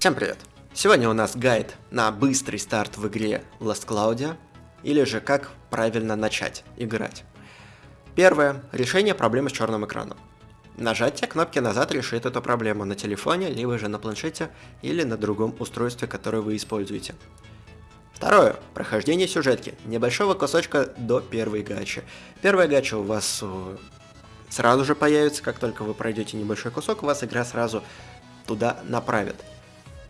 Всем привет! Сегодня у нас гайд на быстрый старт в игре Last Claudia, или же как правильно начать играть. Первое. Решение проблемы с черным экраном. Нажатие кнопки назад решит эту проблему на телефоне, либо же на планшете, или на другом устройстве, которое вы используете. Второе. Прохождение сюжетки. Небольшого кусочка до первой гачи. Первая гача у вас э, сразу же появится, как только вы пройдете небольшой кусок, вас игра сразу туда направит.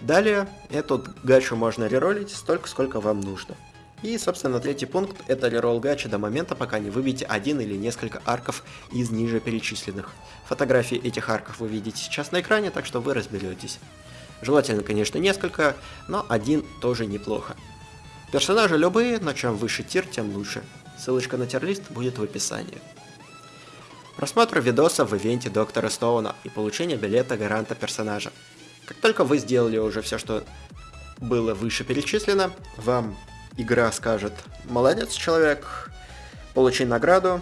Далее эту гачу можно реролить столько, сколько вам нужно. И, собственно, третий пункт – это реролл гача до момента, пока не выбьете один или несколько арков из ниже перечисленных. Фотографии этих арков вы видите сейчас на экране, так что вы разберетесь. Желательно, конечно, несколько, но один тоже неплохо. Персонажи любые, но чем выше тир, тем лучше. Ссылочка на тирлист будет в описании. Просмотр видоса в ивенте Доктора Стоуна и получение билета гаранта персонажа. Как только вы сделали уже все, что было выше перечислено, вам игра скажет «Молодец, человек, получи награду»,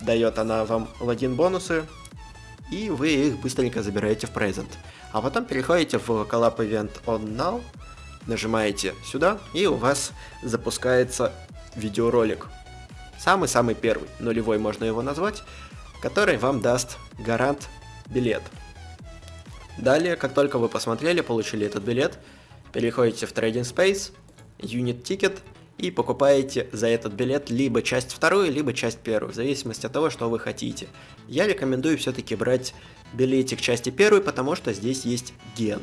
дает она вам логин бонусы, и вы их быстренько забираете в презент. А потом переходите в Collab Event On Now, нажимаете сюда, и у вас запускается видеоролик. Самый-самый первый, нулевой можно его назвать, который вам даст гарант билет. Далее, как только вы посмотрели, получили этот билет, переходите в Trading Space, Unit Ticket и покупаете за этот билет либо часть вторую, либо часть первую, в зависимости от того, что вы хотите. Я рекомендую все-таки брать билетик части первой, потому что здесь есть ген.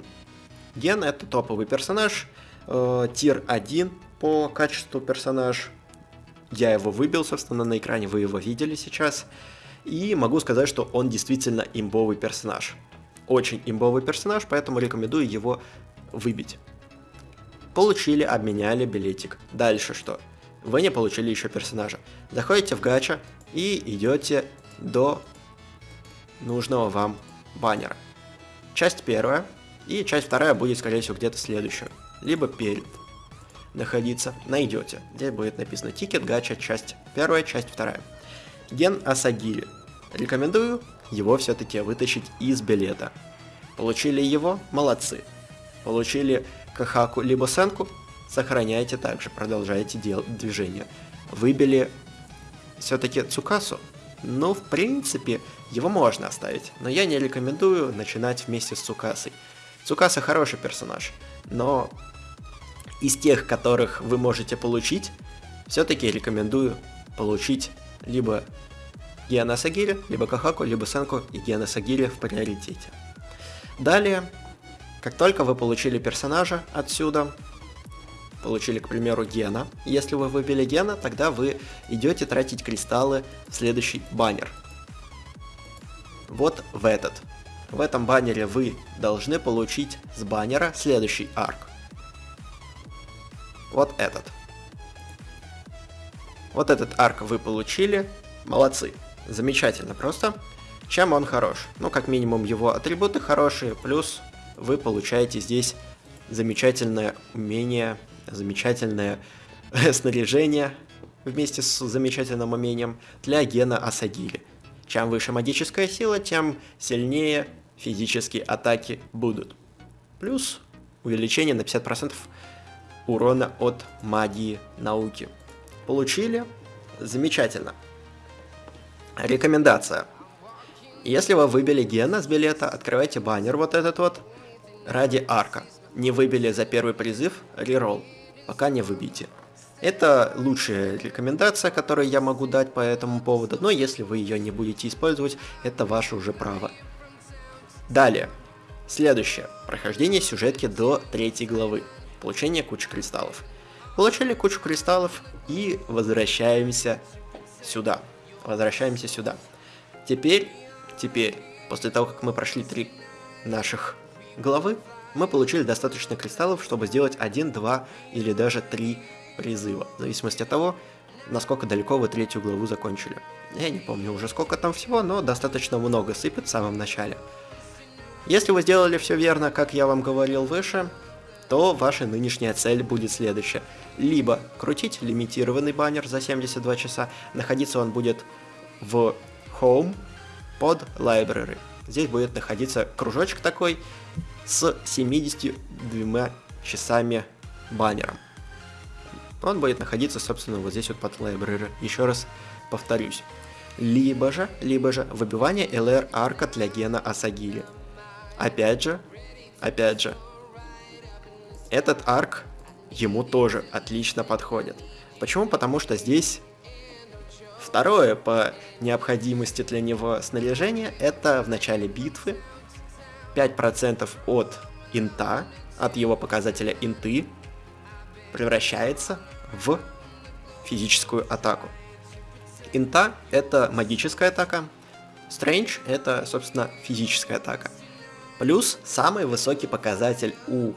Ген это топовый персонаж, э, тир 1 по качеству персонаж. Я его выбил, собственно, на экране, вы его видели сейчас. И могу сказать, что он действительно имбовый персонаж очень имбовый персонаж, поэтому рекомендую его выбить. Получили, обменяли билетик. Дальше что? Вы не получили еще персонажа. Заходите в гача и идете до нужного вам баннера. Часть первая и часть вторая будет, скорее всего, где-то следующая. Либо перед находиться, найдете. Здесь будет написано тикет, гача, часть первая, часть вторая. Ген Асагири. Рекомендую его все-таки вытащить из билета. Получили его? Молодцы. Получили Кахаку либо Сенку? Сохраняйте также, продолжайте дел движение. Выбили все-таки Цукасу? Ну, в принципе, его можно оставить, но я не рекомендую начинать вместе с Цукасой. Цукаса хороший персонаж, но из тех, которых вы можете получить, все-таки рекомендую получить либо Гиана Сагири, либо Кахаку, либо Сенку и Гиана Сагири в приоритете. Далее, как только вы получили персонажа отсюда, получили, к примеру, Гена, если вы выбили Гена, тогда вы идете тратить кристаллы в следующий баннер. Вот в этот. В этом баннере вы должны получить с баннера следующий арк. Вот этот. Вот этот арк вы получили. Молодцы. Замечательно просто. Чем он хорош? Ну, как минимум, его атрибуты хорошие, плюс вы получаете здесь замечательное умение, замечательное снаряжение вместе с замечательным умением для гена Асагири. Чем выше магическая сила, тем сильнее физические атаки будут. Плюс увеличение на 50% урона от магии науки. Получили? Замечательно. Рекомендация. Если вы выбили Гена с билета, открывайте баннер вот этот вот ради арка. Не выбили за первый призыв, реролл. Пока не выбейте. Это лучшая рекомендация, которую я могу дать по этому поводу, но если вы ее не будете использовать, это ваше уже право. Далее. Следующее. Прохождение сюжетки до третьей главы. Получение кучи кристаллов. Получили кучу кристаллов и возвращаемся сюда возвращаемся сюда. Теперь, теперь, после того, как мы прошли три наших главы, мы получили достаточно кристаллов, чтобы сделать один, два или даже три призыва, в зависимости от того, насколько далеко вы третью главу закончили. Я не помню уже сколько там всего, но достаточно много сыпет в самом начале. Если вы сделали все верно, как я вам говорил выше, то ваша нынешняя цель будет следующая. либо крутить лимитированный баннер за 72 часа, находиться он будет в Home под Library. Здесь будет находиться кружочек такой с 72 часами баннером. Он будет находиться, собственно, вот здесь вот под Library. Еще раз повторюсь. Либо же, либо же выбивание LR арка для гена Асагири. Опять же, опять же, этот арк ему тоже отлично подходит. Почему? Потому что здесь второе по необходимости для него снаряжение это в начале битвы 5% от инта, от его показателя инты, превращается в физическую атаку. Инта — это магическая атака, Strange — это, собственно, физическая атака. Плюс самый высокий показатель у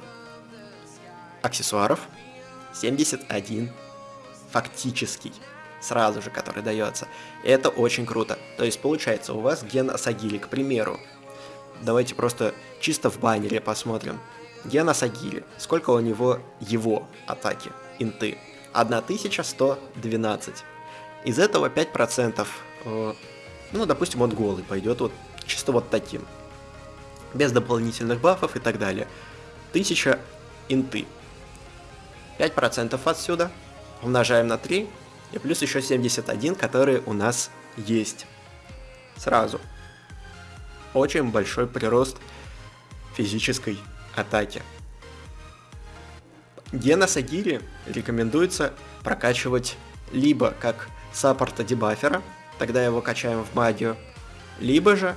аксессуаров 71 фактический, сразу же, который дается. Это очень круто. То есть получается у вас ген Асагили, к примеру. Давайте просто чисто в баннере посмотрим. Ген Асагили. Сколько у него его атаки, инты? 1112. Из этого 5%, э, ну, допустим, он голый пойдет вот чисто вот таким без дополнительных бафов и так далее. 1000 инты. 5% отсюда умножаем на 3, и плюс еще 71, которые у нас есть. Сразу. Очень большой прирост физической атаки. Гена Сагири рекомендуется прокачивать либо как саппорта дебафера, тогда его качаем в магию, либо же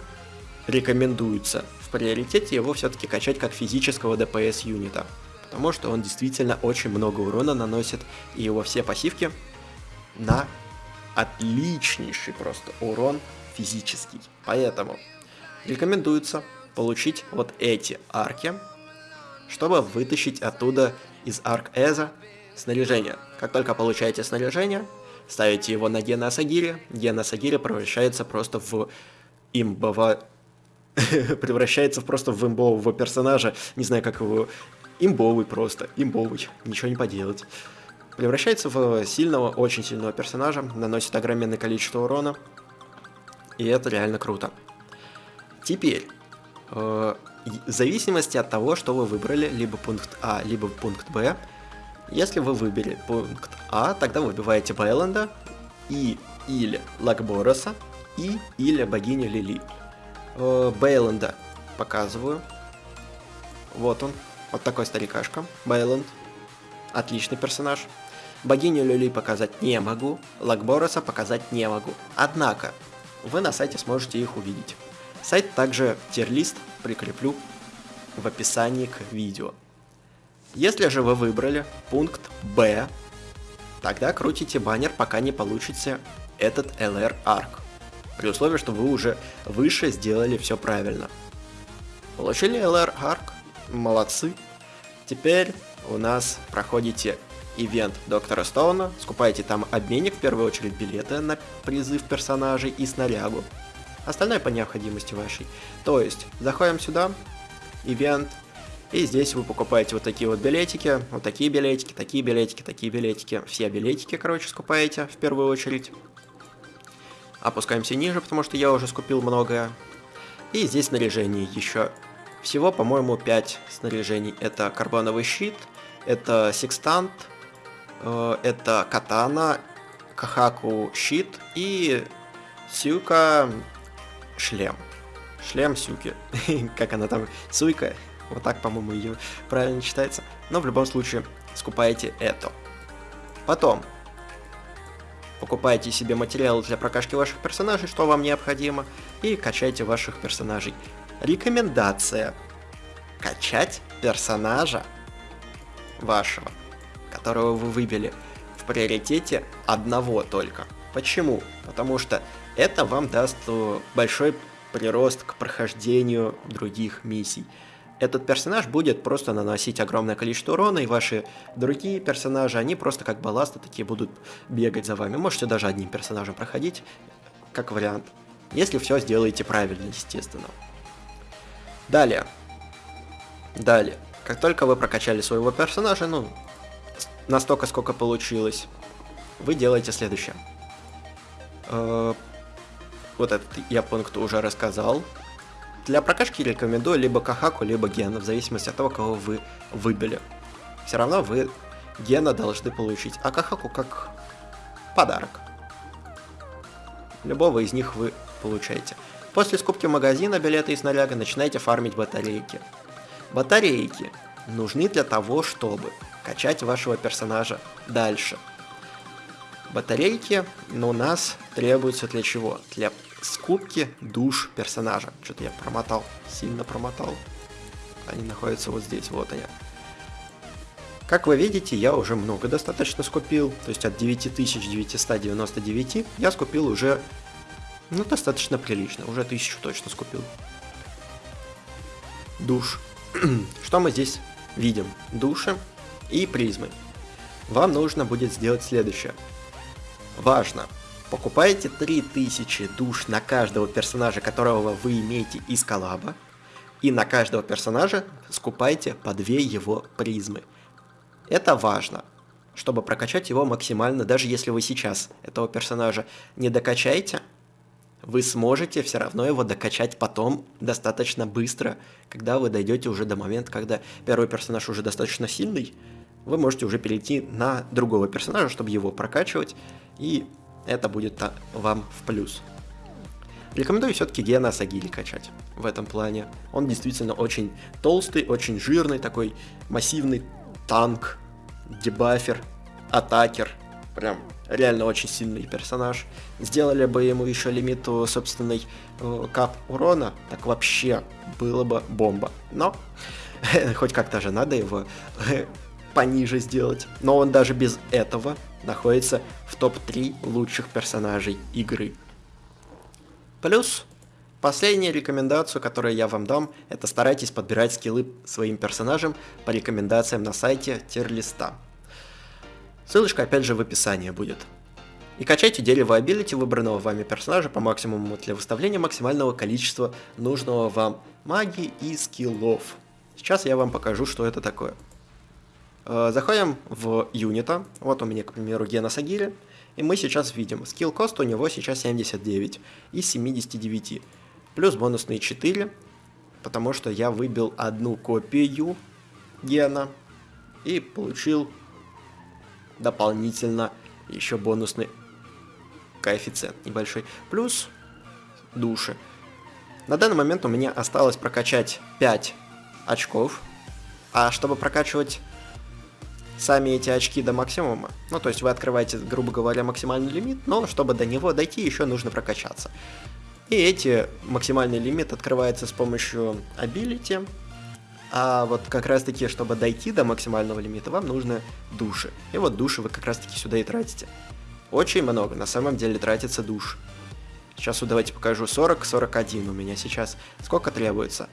рекомендуется приоритете его все-таки качать как физического ДПС юнита, потому что он действительно очень много урона наносит, и его все пассивки на отличнейший просто урон физический. Поэтому рекомендуется получить вот эти арки, чтобы вытащить оттуда из арк Эза снаряжение. Как только получаете снаряжение, ставите его на Гена Сагири, Гена Сагири превращается просто в имбово превращается просто в имбового персонажа, не знаю, как его... Имбовый просто, имбовый, ничего не поделать. Превращается в сильного, очень сильного персонажа, наносит огромное количество урона, и это реально круто. Теперь, э, в зависимости от того, что вы выбрали, либо пункт А, либо пункт Б, если вы выбрали пункт А, тогда выбиваете Байленда и или Лакбороса, и или богиню Лили э, Бейланда показываю. Вот он. Вот такой старикашка. Бейланд. Отличный персонаж. Богиню Люли показать не могу. Лакбороса показать не могу. Однако, вы на сайте сможете их увидеть. Сайт также тирлист прикреплю в описании к видео. Если же вы выбрали пункт Б, тогда крутите баннер, пока не получите этот LR Arc при условии, что вы уже выше сделали все правильно. Получили LR Arc, молодцы. Теперь у нас проходите ивент Доктора Стоуна, скупаете там обменник, в первую очередь билеты на призыв персонажей и снарягу. Остальное по необходимости вашей. То есть, заходим сюда, ивент, и здесь вы покупаете вот такие вот билетики, вот такие билетики, такие билетики, такие билетики. Все билетики, короче, скупаете в первую очередь. Опускаемся ниже, потому что я уже скупил многое. И здесь снаряжение еще. Всего, по-моему, 5 снаряжений. Это карбоновый щит, это секстант, э, это катана, кахаку щит и сюка шлем. Шлем сюки. как она там? Суйка. Вот так, по-моему, ее правильно читается. Но в любом случае, скупаете это. Потом, Покупайте себе материалы для прокачки ваших персонажей, что вам необходимо, и качайте ваших персонажей. Рекомендация. Качать персонажа вашего, которого вы выбили, в приоритете одного только. Почему? Потому что это вам даст э, большой прирост к прохождению других миссий этот персонаж будет просто наносить огромное количество урона, и ваши другие персонажи, они просто как балласты такие будут бегать за вами. Можете даже одним персонажем проходить, как вариант. Если все сделаете правильно, естественно. Далее. Далее. Как только вы прокачали своего персонажа, ну, настолько, сколько получилось, вы делаете следующее. Э, вот этот я пункт уже рассказал. Для прокачки рекомендую либо Кахаку, либо Гена, в зависимости от того, кого вы выбили. Все равно вы Гена должны получить, а Кахаку как подарок. Любого из них вы получаете. После скупки магазина билета и снаряга начинаете фармить батарейки. Батарейки нужны для того, чтобы качать вашего персонажа дальше. Батарейки ну, у нас требуются для чего? Для скупки душ персонажа. Что-то я промотал, сильно промотал. Они находятся вот здесь, вот они. Как вы видите, я уже много достаточно скупил, то есть от 9999 я скупил уже, ну, достаточно прилично, уже тысячу точно скупил. Душ. Что мы здесь видим? Души и призмы. Вам нужно будет сделать следующее. Важно, покупаете 3000 душ на каждого персонажа, которого вы имеете из коллаба, и на каждого персонажа скупайте по 2 его призмы. Это важно, чтобы прокачать его максимально, даже если вы сейчас этого персонажа не докачаете, вы сможете все равно его докачать потом достаточно быстро, когда вы дойдете уже до момента, когда первый персонаж уже достаточно сильный, вы можете уже перейти на другого персонажа, чтобы его прокачивать, и это будет вам в плюс. Рекомендую все-таки Гена Сагили качать в этом плане. Он действительно очень толстый, очень жирный, такой массивный танк, дебафер, атакер. Прям реально очень сильный персонаж. Сделали бы ему еще лимит собственной э, кап урона, так вообще было бы бомба. Но хоть как-то же надо его пониже сделать. Но он даже без этого находится в топ-3 лучших персонажей игры. Плюс Последняя рекомендацию, которую я вам дам, это старайтесь подбирать скиллы своим персонажам по рекомендациям на сайте тирлиста. Ссылочка опять же в описании будет. И качайте дерево абилити выбранного вами персонажа по максимуму для выставления максимального количества нужного вам магии и скиллов. Сейчас я вам покажу, что это такое. Э, заходим в юнита, вот у меня, к примеру, Гена Сагири, и мы сейчас видим, скилл кост у него сейчас 79 из 79 плюс бонусные 4, потому что я выбил одну копию гена и получил дополнительно еще бонусный коэффициент небольшой. Плюс души. На данный момент у меня осталось прокачать 5 очков, а чтобы прокачивать сами эти очки до максимума, ну то есть вы открываете, грубо говоря, максимальный лимит, но чтобы до него дойти, еще нужно прокачаться. И эти максимальный лимит открывается с помощью ability. А вот как раз таки, чтобы дойти до максимального лимита, вам нужны души. И вот души вы как раз таки сюда и тратите. Очень много, на самом деле тратится душ. Сейчас вот давайте покажу 40-41 у меня сейчас. Сколько требуется?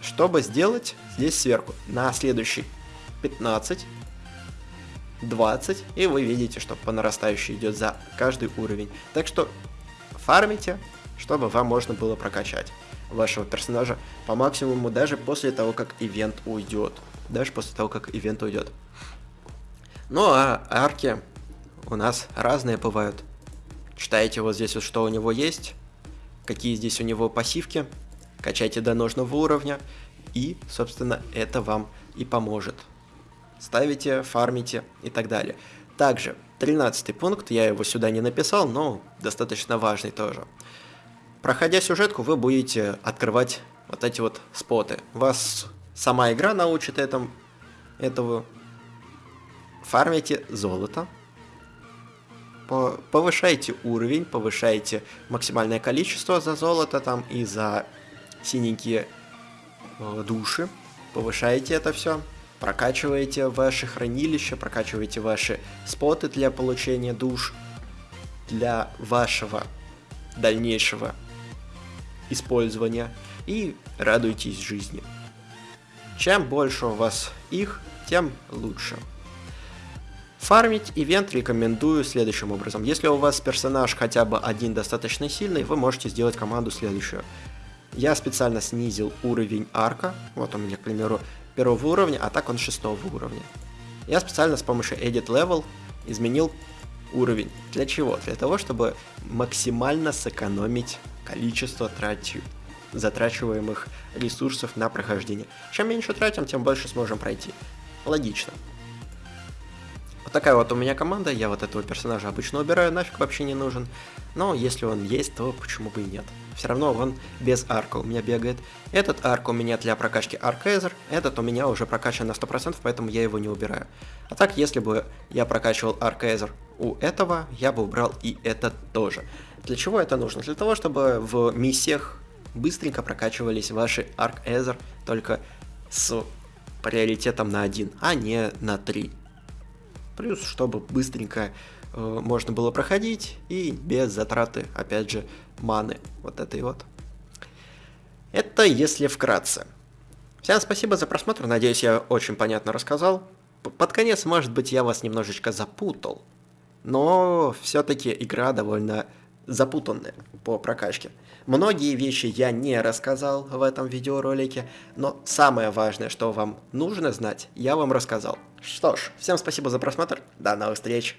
Чтобы сделать здесь сверху на следующий 15, 20, и вы видите, что по нарастающей идет за каждый уровень. Так что фармите, чтобы вам можно было прокачать вашего персонажа по максимуму даже после того, как ивент уйдет. Даже после того, как ивент уйдет. Ну а арки у нас разные бывают. Читайте вот здесь вот, что у него есть, какие здесь у него пассивки, качайте до нужного уровня, и, собственно, это вам и поможет. Ставите, фармите и так далее. Также, 13 пункт, я его сюда не написал, но достаточно важный тоже. Проходя сюжетку, вы будете открывать вот эти вот споты. Вас сама игра научит этому, этого. Фармите золото. Повышайте уровень, повышайте максимальное количество за золото там и за синенькие э, души. Повышайте это все прокачиваете ваши хранилища, прокачиваете ваши споты для получения душ, для вашего дальнейшего использования и радуйтесь жизни. Чем больше у вас их, тем лучше. Фармить ивент рекомендую следующим образом. Если у вас персонаж хотя бы один достаточно сильный, вы можете сделать команду следующую. Я специально снизил уровень арка. Вот у меня, к примеру, первого уровня, а так он шестого уровня. Я специально с помощью Edit Level изменил уровень. Для чего? Для того, чтобы максимально сэкономить количество трати... затрачиваемых ресурсов на прохождение. Чем меньше тратим, тем больше сможем пройти. Логично. Такая вот у меня команда, я вот этого персонажа обычно убираю, нафиг вообще не нужен. Но если он есть, то почему бы и нет. Все равно он без арка у меня бегает. Этот арк у меня для прокачки аркезер, этот у меня уже прокачан на 100%, поэтому я его не убираю. А так, если бы я прокачивал аркезер у этого, я бы убрал и этот тоже. Для чего это нужно? Для того, чтобы в миссиях быстренько прокачивались ваши аркезер, только с приоритетом на 1, а не на 3. Плюс, чтобы быстренько э, можно было проходить и без затраты, опять же, маны. Вот этой вот. Это если вкратце. Всем спасибо за просмотр, надеюсь, я очень понятно рассказал. Под конец, может быть, я вас немножечко запутал, но все-таки игра довольно запутанная по прокачке. Многие вещи я не рассказал в этом видеоролике, но самое важное, что вам нужно знать, я вам рассказал. Что ж, всем спасибо за просмотр, до новых встреч!